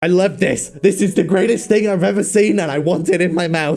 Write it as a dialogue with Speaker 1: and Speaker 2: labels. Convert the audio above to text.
Speaker 1: I love this. This is the greatest thing I've ever seen and I want it in my mouth.